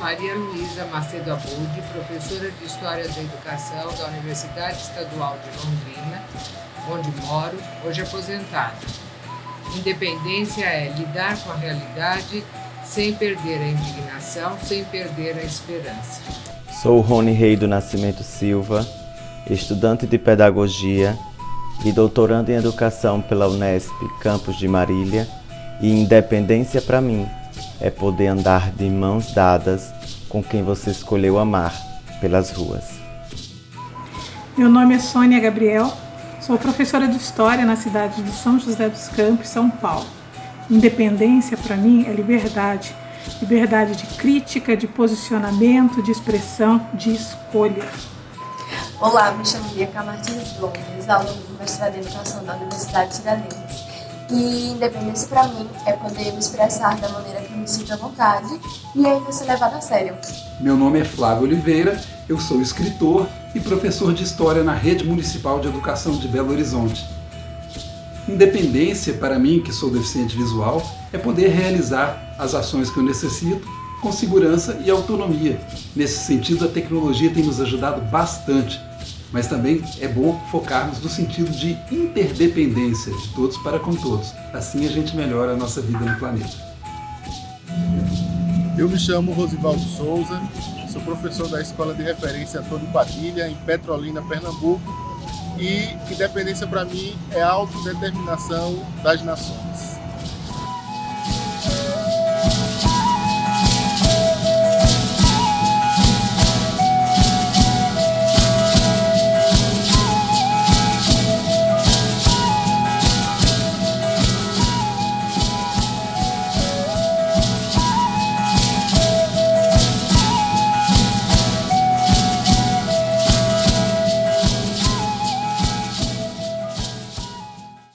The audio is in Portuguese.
Maria Luísa Macedo Abud, professora de História da Educação da Universidade Estadual de Londrina, onde moro, hoje aposentada. Independência é lidar com a realidade sem perder a indignação, sem perder a esperança. Sou Rony Rei do Nascimento Silva, estudante de Pedagogia e doutorando em Educação pela Unesp, campus de Marília, e independência para mim é poder andar de mãos dadas com quem você escolheu amar pelas ruas. Meu nome é Sônia Gabriel, sou professora de História na cidade de São José dos Campos, São Paulo. Independência para mim é liberdade, liberdade de crítica, de posicionamento, de expressão, de escolha. Olá, me chamo Bia Martins Gomes, aluna do mestrado em Educação da Universidade de Tiradentes. E independência para mim é poder me expressar da maneira sinto à vontade e ainda ser levado a sério. Meu nome é Flávio Oliveira, eu sou escritor e professor de História na Rede Municipal de Educação de Belo Horizonte. Independência, para mim, que sou deficiente visual, é poder realizar as ações que eu necessito com segurança e autonomia. Nesse sentido, a tecnologia tem nos ajudado bastante mas também é bom focarmos no sentido de interdependência de todos para com todos. Assim a gente melhora a nossa vida no planeta. Eu me chamo Rosivaldo Souza, sou professor da Escola de Referência Antônio Padilha, em Petrolina, Pernambuco, e independência para mim é a autodeterminação das nações.